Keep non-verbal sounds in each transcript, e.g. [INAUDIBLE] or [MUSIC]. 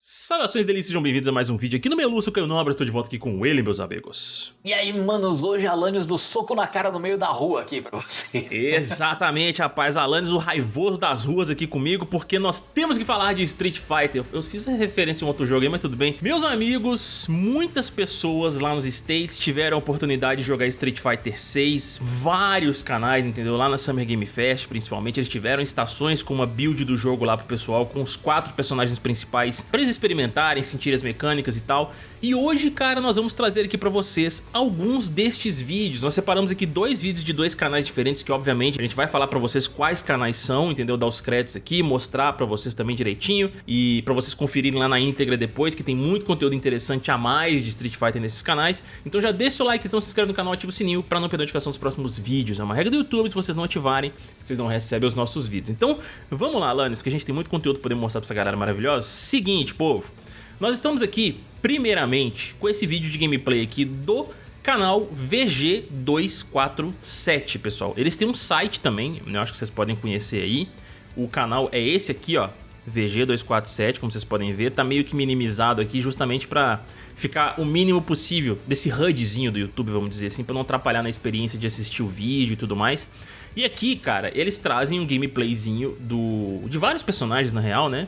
Saudações delícias, sejam bem-vindos a mais um vídeo aqui no Melu, eu Caio Nobre, estou de volta aqui com ele, meus amigos. E aí, manos, hoje Alanis do soco na cara no meio da rua aqui pra você. Exatamente, rapaz, Alanis o raivoso das ruas aqui comigo, porque nós temos que falar de Street Fighter. Eu fiz a referência em outro jogo aí, mas tudo bem. Meus amigos, muitas pessoas lá nos States tiveram a oportunidade de jogar Street Fighter 6, vários canais, entendeu? Lá na Summer Game Fest, principalmente, eles tiveram estações com uma build do jogo lá pro pessoal, com os quatro personagens principais, experimentarem, sentir as mecânicas e tal. E hoje, cara, nós vamos trazer aqui pra vocês alguns destes vídeos. Nós separamos aqui dois vídeos de dois canais diferentes, que obviamente a gente vai falar pra vocês quais canais são, entendeu? Dar os créditos aqui, mostrar pra vocês também direitinho e pra vocês conferirem lá na íntegra depois, que tem muito conteúdo interessante a mais de Street Fighter nesses canais. Então já deixa o likezão, se inscreve no canal, ativa o sininho pra não perder a notificação dos próximos vídeos. É uma regra do YouTube, se vocês não ativarem, vocês não recebem os nossos vídeos. Então, vamos lá, Alanis, porque a gente tem muito conteúdo pra poder mostrar pra essa galera maravilhosa. Seguinte, povo, nós estamos aqui, primeiramente, com esse vídeo de gameplay aqui do canal VG247, pessoal. Eles têm um site também, eu acho que vocês podem conhecer aí. O canal é esse aqui, ó, VG247, como vocês podem ver. Tá meio que minimizado aqui justamente pra ficar o mínimo possível desse HUDzinho do YouTube, vamos dizer assim, pra não atrapalhar na experiência de assistir o vídeo e tudo mais. E aqui, cara, eles trazem um gameplayzinho do, de vários personagens, na real, né?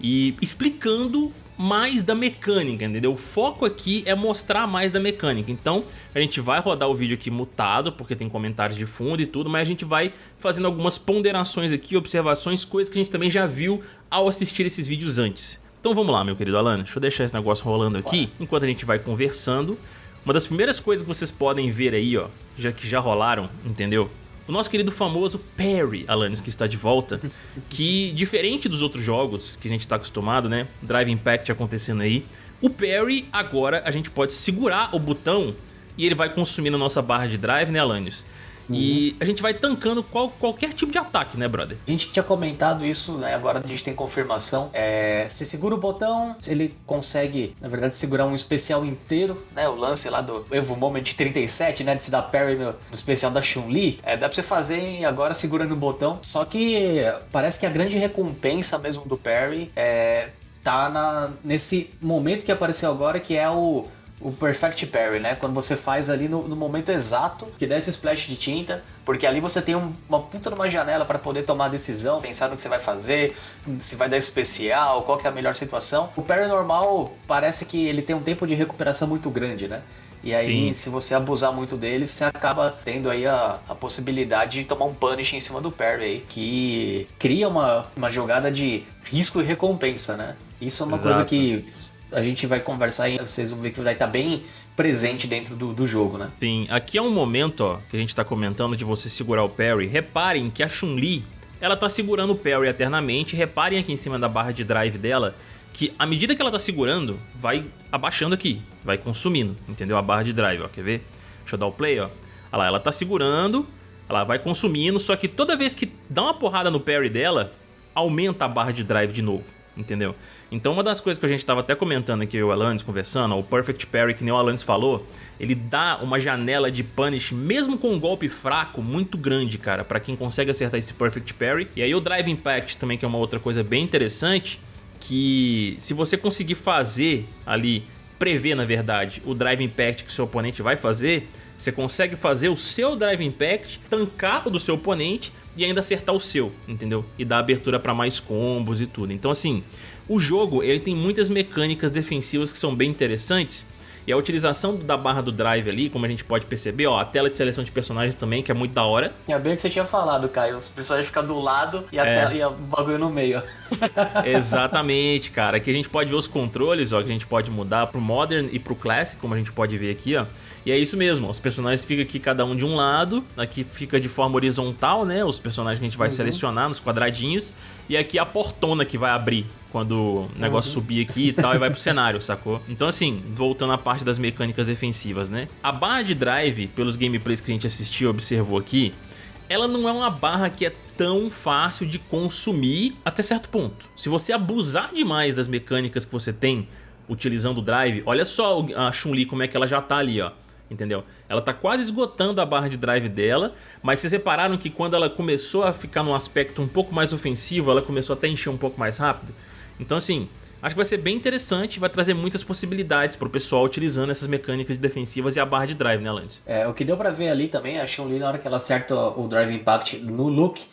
E explicando mais da mecânica, entendeu? O foco aqui é mostrar mais da mecânica. Então, a gente vai rodar o vídeo aqui mutado, porque tem comentários de fundo e tudo, mas a gente vai fazendo algumas ponderações aqui, observações, coisas que a gente também já viu ao assistir esses vídeos antes. Então vamos lá, meu querido Alan, deixa eu deixar esse negócio rolando aqui, enquanto a gente vai conversando. Uma das primeiras coisas que vocês podem ver aí, ó, já que já rolaram, entendeu? O nosso querido famoso Perry Alanis, que está de volta, que diferente dos outros jogos que a gente está acostumado, né, Drive Impact acontecendo aí, o Perry agora a gente pode segurar o botão e ele vai consumindo a nossa barra de drive, né, Alanis? Uhum. E a gente vai tancando qual, qualquer tipo de ataque, né, brother? A gente tinha comentado isso, né? Agora a gente tem confirmação. É, você segura o botão, ele consegue, na verdade, segurar um especial inteiro, né? O lance lá do Evo Moment 37, né? De se dar parry no, no especial da Chun-Li. É, dá pra você fazer agora segurando o botão. Só que parece que a grande recompensa mesmo do parry é tá na, nesse momento que apareceu agora, que é o o perfect parry, né? Quando você faz ali no, no, momento exato que dá esse splash de tinta, porque ali você tem um, uma puta numa janela para poder tomar a decisão, pensar no que você vai fazer, se vai dar especial, qual que é a melhor situação. O parry normal parece que ele tem um tempo de recuperação muito grande, né? E aí, Sim. se você abusar muito dele, você acaba tendo aí a, a possibilidade de tomar um punish em cima do parry aí, que cria uma, uma jogada de risco e recompensa, né? Isso é uma Exato. coisa que a gente vai conversar e vocês vão ver que vai estar bem presente dentro do, do jogo, né? Sim, aqui é um momento ó, que a gente está comentando de você segurar o parry. Reparem que a Chun-Li, ela tá segurando o parry eternamente. Reparem aqui em cima da barra de drive dela que à medida que ela tá segurando, vai abaixando aqui, vai consumindo, entendeu? A barra de drive, ó, quer ver? Deixa eu dar o play, ó. Olha lá, ela tá segurando, ela vai consumindo, só que toda vez que dá uma porrada no parry dela, aumenta a barra de drive de novo entendeu? Então uma das coisas que a gente estava até comentando aqui, o Alanis conversando, o Perfect Parry, que nem o Alanis falou, ele dá uma janela de punish, mesmo com um golpe fraco, muito grande, cara, para quem consegue acertar esse Perfect Parry. E aí o Drive Impact também, que é uma outra coisa bem interessante, que se você conseguir fazer ali, prever na verdade, o Drive Impact que seu oponente vai fazer, você consegue fazer o seu Drive Impact, tancar o do seu oponente e ainda acertar o seu, entendeu? E dar abertura para mais combos e tudo. Então assim, o jogo ele tem muitas mecânicas defensivas que são bem interessantes e a utilização da barra do drive ali, como a gente pode perceber, ó, a tela de seleção de personagens também, que é muito da hora. É bem o que você tinha falado, Caio. Os personagens ficam do lado e a é. tela e o bagulho no meio. Exatamente, cara. Aqui a gente pode ver os controles, ó, que a gente pode mudar pro Modern e pro Classic, como a gente pode ver aqui, ó. E é isso mesmo, os personagens ficam aqui cada um de um lado, aqui fica de forma horizontal, né? Os personagens que a gente vai uhum. selecionar nos quadradinhos, e aqui a portona que vai abrir quando o negócio uhum. subir aqui e tal e vai pro cenário, sacou? Então assim, voltando à parte das mecânicas defensivas, né? A barra de drive, pelos gameplays que a gente assistiu e observou aqui, ela não é uma barra que é tão fácil de consumir até certo ponto. Se você abusar demais das mecânicas que você tem utilizando o drive, olha só a Chun-Li como é que ela já tá ali, ó entendeu? Ela tá quase esgotando a barra de drive dela, mas vocês repararam que quando ela começou a ficar num aspecto um pouco mais ofensivo, ela começou até a encher um pouco mais rápido? Então assim, Acho que vai ser bem interessante, vai trazer muitas possibilidades pro pessoal utilizando essas mecânicas defensivas e a barra de drive, né, Lance? É, o que deu pra ver ali também, a Chun-Li na hora que ela acerta o Drive Impact no Luke,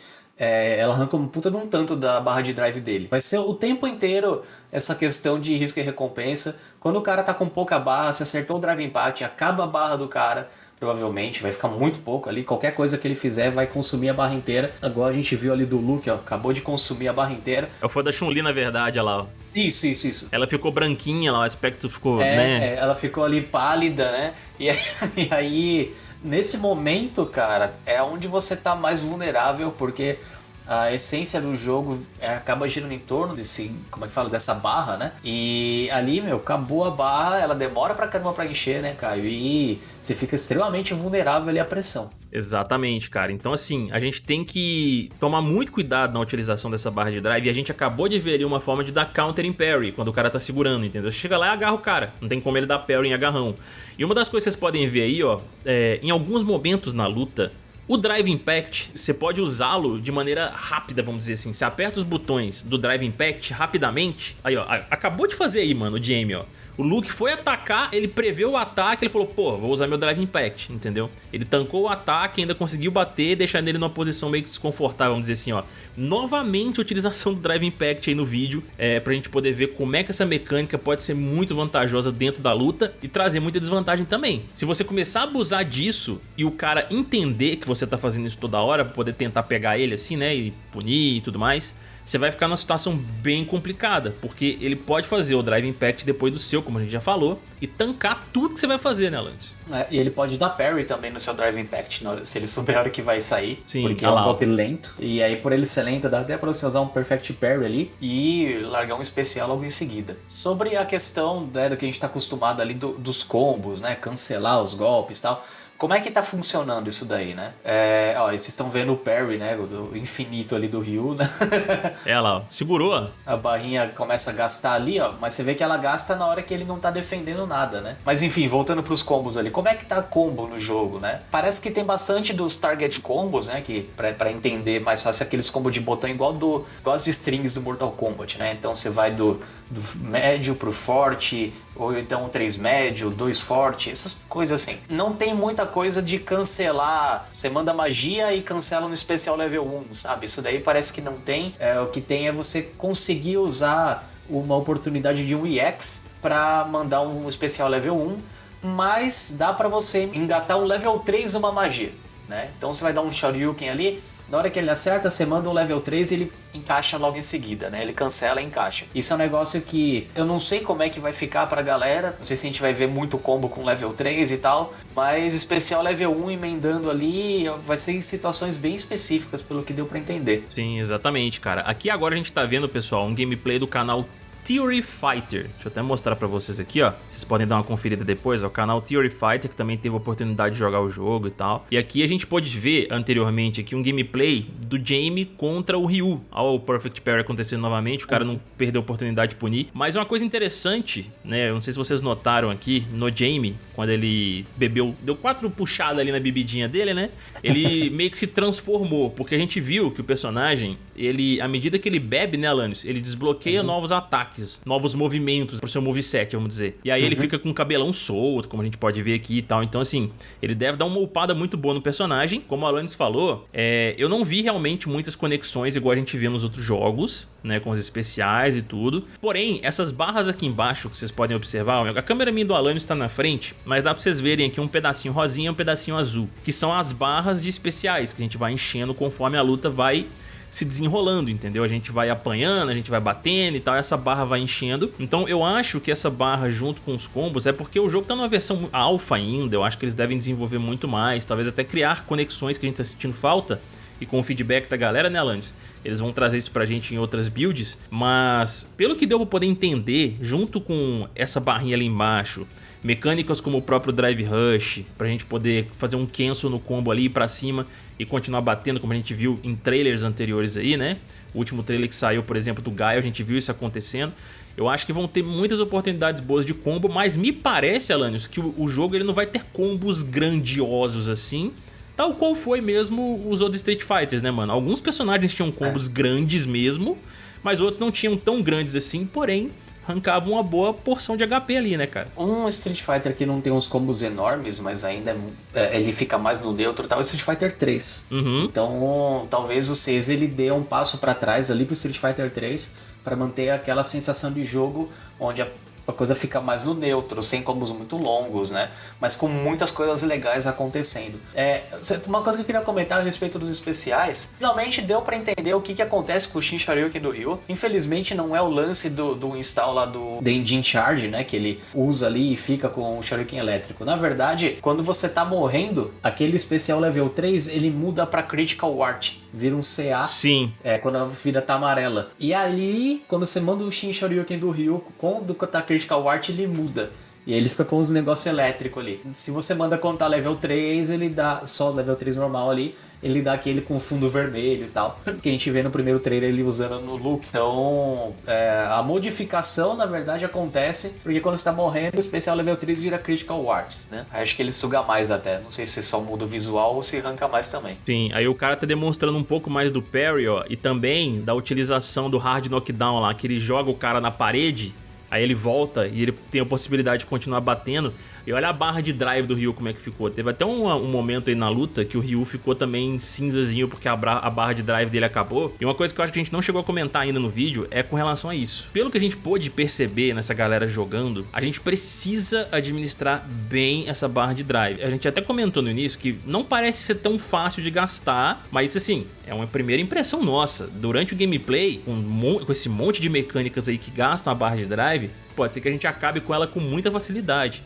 é, ela arranca um puta de um tanto da barra de drive dele. Vai ser o tempo inteiro essa questão de risco e recompensa. Quando o cara tá com pouca barra, se acertou o Drive Impact, acaba a barra do cara, provavelmente, vai ficar muito pouco ali. Qualquer coisa que ele fizer vai consumir a barra inteira. Agora a gente viu ali do Luke, ó, acabou de consumir a barra inteira. É o foi da Chun-Li, na verdade, olha lá, ó. Isso, isso, isso. Ela ficou branquinha lá, o aspecto ficou, É, né? é, ela ficou ali pálida, né? E, [LAUGHS] e aí, nesse momento, cara, é onde você tá mais vulnerável, porque a essência do jogo é, acaba girando em torno desse, como é que fala, dessa barra, né? E ali, meu, acabou a barra, ela demora pra caramba pra encher, né, Caio? E você fica extremamente vulnerável ali à pressão. Exatamente, cara. Então, assim, a gente tem que tomar muito cuidado na utilização dessa barra de drive. E a gente acabou de ver ali uma forma de dar counter em parry, quando o cara tá segurando, entendeu? Você chega lá e agarra o cara. Não tem como ele dar parry em agarrão. E uma das coisas que vocês podem ver aí, ó, é, em alguns momentos na luta, o Drive Impact, você pode usá-lo de maneira rápida, vamos dizer assim. Você aperta os botões do Drive Impact rapidamente. Aí, ó, acabou de fazer aí, mano, o Jamie, ó. O Luke foi atacar, ele preveu o ataque, ele falou, pô, vou usar meu Drive Impact, entendeu? Ele tancou o ataque, ainda conseguiu bater, deixando ele numa posição meio que desconfortável, vamos dizer assim, ó. Novamente utilização do Drive Impact aí no vídeo, é, pra gente poder ver como é que essa mecânica pode ser muito vantajosa dentro da luta e trazer muita desvantagem também. Se você começar a abusar disso e o cara entender que você tá fazendo isso toda hora, pra poder tentar pegar ele assim, né, e punir e tudo mais você vai ficar numa situação bem complicada, porque ele pode fazer o Drive Impact depois do seu, como a gente já falou, e tancar tudo que você vai fazer, né, Lance? É, e ele pode dar parry também no seu Drive Impact, se ele souber a hora que vai sair, Sim, porque ah é um golpe lento. E aí, por ele ser lento, dá até pra você usar um Perfect Parry ali e largar um especial logo em seguida. Sobre a questão né, do que a gente tá acostumado ali do- dos combos, né, cancelar os golpes e tal... Como é que tá funcionando isso daí, né? É, ó, vocês estão vendo o parry, né? O, infinito ali do Ryu, né? [LAUGHS] É lá, ó. segurou, a barrinha começa a gastar ali, ó, mas você vê que ela gasta na hora que ele não tá defendendo nada, né? Mas enfim, voltando pros combos ali, como é que tá combo no jogo, né? Parece que tem bastante dos target combos, né, que pra, pra entender mais fácil aqueles combos de botão igual do igual as strings do Mortal Kombat, né? Então você vai do, do médio pro forte, ou então três médio, dois forte, essas coisas assim. Não tem muita coisa de cancelar, você manda magia e cancela no especial level 1, sabe? Isso daí parece que não tem. É, o que tem é você conseguir usar uma oportunidade de um EX para mandar um especial level 1, mas dá para você engatar um level 3 numa magia, né? Então você vai dar um Shoryuken ali, na hora que ele acerta, você manda um level 3 e ele encaixa logo em seguida, né? Ele cancela e encaixa. Isso é um negócio que eu não sei como é que vai ficar pra galera. Não sei se a gente vai ver muito combo com level 3 e tal. Mas especial level 1 emendando ali vai ser em situações bem específicas, pelo que deu pra entender. Sim, exatamente, cara. Aqui agora a gente tá vendo, pessoal, um gameplay do canal Theory Fighter. Deixa eu até mostrar pra vocês aqui, ó. Vocês podem dar uma conferida depois, ó. O canal Theory Fighter, que também teve a oportunidade de jogar o jogo e tal. E aqui a gente pôde ver anteriormente aqui um gameplay do Jamie contra o Ryu. Ó, o Perfect Parry acontecendo novamente. O cara não perdeu a oportunidade de punir. Mas uma coisa interessante, né? Eu não sei se vocês notaram aqui no Jamie, quando ele bebeu, deu quatro puxadas ali na bebidinha dele, né? Ele [LAUGHS] meio que se transformou, porque a gente viu que o personagem, ele, à medida que ele bebe, né, Alanis, ele desbloqueia novos ataques, novos movimentos pro seu moveset, vamos dizer. E aí ele fica com o cabelão solto, como a gente pode ver aqui e tal. Então, assim, ele deve dar uma upada muito boa no personagem. Como o Alanis falou, é, eu não vi realmente muitas conexões igual a gente vê nos outros jogos, né, com os especiais e tudo. Porém, essas barras aqui embaixo que vocês podem observar, a câmera minha do Alanis está na frente, mas dá pra vocês verem aqui um pedacinho rosinha e um pedacinho azul, que são as barras de especiais que a gente vai enchendo conforme a luta vai se desenrolando, entendeu? A gente vai apanhando, a gente vai batendo e tal, essa barra vai enchendo. Então eu acho que essa barra junto com os combos é porque o jogo tá numa versão alfa ainda, eu acho que eles devem desenvolver muito mais, talvez até criar conexões que a gente tá sentindo falta. E com o feedback da galera, né, Alanis? Eles vão trazer isso pra gente em outras builds, mas pelo que deu pra poder entender, junto com essa barrinha ali embaixo, mecânicas como o próprio Drive Rush, pra gente poder fazer um cancel no combo ali pra cima e continuar batendo, como a gente viu em trailers anteriores aí, né? O último trailer que saiu, por exemplo, do Gaio, a gente viu isso acontecendo. Eu acho que vão ter muitas oportunidades boas de combo, mas me parece, Alanios, que o, o jogo ele não vai ter combos grandiosos assim, tal qual foi mesmo os outros Street Fighters, né, mano? Alguns personagens tinham combos grandes mesmo, mas outros não tinham tão grandes assim, porém arrancava uma boa porção de HP ali, né, cara? Um Street Fighter que não tem uns combos enormes, mas ainda é, é, ele fica mais no neutro, tal, é o Street Fighter 3. Uhum. Então, talvez o 6 ele dê um passo para trás ali pro Street Fighter 3 para manter aquela sensação de jogo onde a a coisa fica mais no neutro, sem combos muito longos, né? Mas com muitas coisas legais acontecendo. É, uma coisa que eu queria comentar a respeito dos especiais, finalmente deu para entender o que, que acontece com o Shin Shoryuken do Ryu. Infelizmente não é o lance do, do install lá do Denjin Charge, né? Que ele usa ali e fica com o Shoryuken elétrico. Na verdade, quando você tá morrendo, aquele especial level 3, ele muda para Critical Wart. Vira um CA. Sim. É, quando a vida tá amarela. E ali, quando você manda o Shin Shoryuken do Ryu com do tá Critical Art ele muda. E aí ele fica com os negócios elétricos ali. Se você manda contar level 3, ele dá só level 3 normal ali, ele dá aquele com fundo vermelho e tal. Que a gente vê no primeiro trailer ele usando no look. Então, é, a modificação na verdade acontece porque quando você tá morrendo, o especial level 3 vira Critical Arts, né? Acho que ele suga mais até. Não sei se só muda o visual ou se arranca mais também. Sim, aí o cara tá demonstrando um pouco mais do parry, ó, e também da utilização do hard knockdown lá, que ele joga o cara na parede Aí ele volta e ele tem a possibilidade de continuar batendo. E olha a barra de drive do Ryu como é que ficou. Teve até um, um momento aí na luta que o Ryu ficou também cinzazinho porque a, a, barra de drive dele acabou. E uma coisa que eu acho que a gente não chegou a comentar ainda no vídeo é com relação a isso. Pelo que a gente pôde perceber nessa galera jogando, a gente precisa administrar bem essa barra de drive. A gente até comentou no início que não parece ser tão fácil de gastar, mas assim, é uma primeira impressão nossa. Durante o gameplay, com, com esse monte de mecânicas aí que gastam a barra de drive, pode ser que a gente acabe com ela com muita facilidade.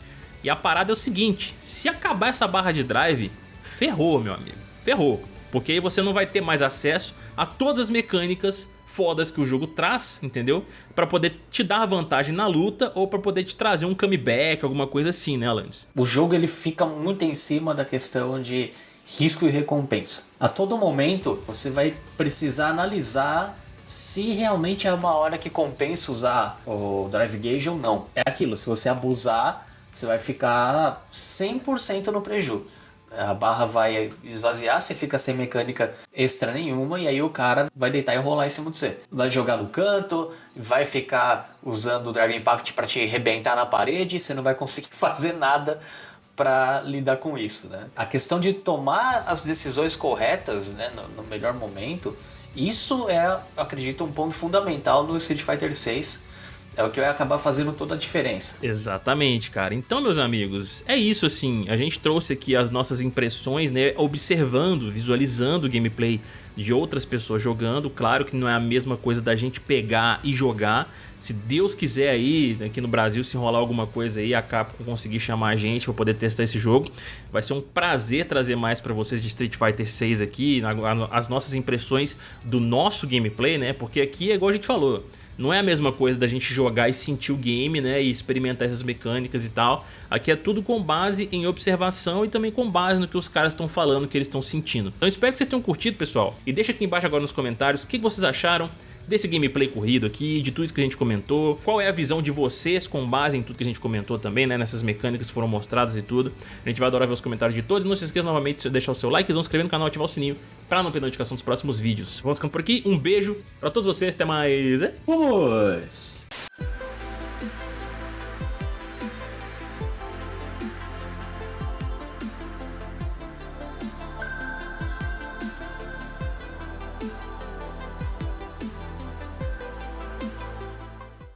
E a parada é o seguinte, se acabar essa barra de drive, ferrou, meu amigo, ferrou. Porque aí você não vai ter mais acesso a todas as mecânicas fodas que o jogo traz, entendeu? Para poder te dar vantagem na luta ou para poder te trazer um comeback, alguma coisa assim, né, Alanis? O jogo ele fica muito em cima da questão de risco e recompensa. A todo momento você vai precisar analisar se realmente é uma hora que compensa usar o Drive Gauge ou não. É aquilo, se você abusar, você vai ficar 100% no preju. A barra vai esvaziar, você fica sem mecânica extra nenhuma e aí o cara vai deitar e rolar em cima de você. Vai jogar no canto, vai ficar usando o Drive Impact para te arrebentar na parede, você não vai conseguir [LAUGHS] fazer nada para lidar com isso, né? A questão de tomar as decisões corretas, né, no, no melhor momento, isso é, acredito, um ponto fundamental no Street Fighter 6 é o que vai acabar fazendo toda a diferença. Exatamente, cara. Então, meus amigos, é isso assim. A gente trouxe aqui as nossas impressões, né? Observando, visualizando o gameplay de outras pessoas jogando. Claro que não é a mesma coisa da gente pegar e jogar. Se Deus quiser aí, aqui no Brasil, se rolar alguma coisa aí, a Capcom conseguir chamar a gente para poder testar esse jogo, vai ser um prazer trazer mais para vocês de Street Fighter 6 aqui, as nossas impressões do nosso gameplay, né? Porque aqui é igual a gente falou, não é a mesma coisa da gente jogar e sentir o game, né? E experimentar essas mecânicas e tal. Aqui é tudo com base em observação e também com base no que os caras estão falando, que eles estão sentindo. Então espero que vocês tenham curtido, pessoal. E deixa aqui embaixo agora nos comentários o que vocês acharam desse gameplay corrido aqui, de tudo isso que a gente comentou, qual é a visão de vocês com base em tudo que a gente comentou também, né, nessas mecânicas que foram mostradas e tudo. A gente vai adorar ver os comentários de todos, não se esqueça novamente de deixar o seu like, se inscrever no canal e ativar o sininho para não perder notificação dos próximos vídeos. Vamos ficando por aqui, um beijo pra todos vocês, até mais. Vamos!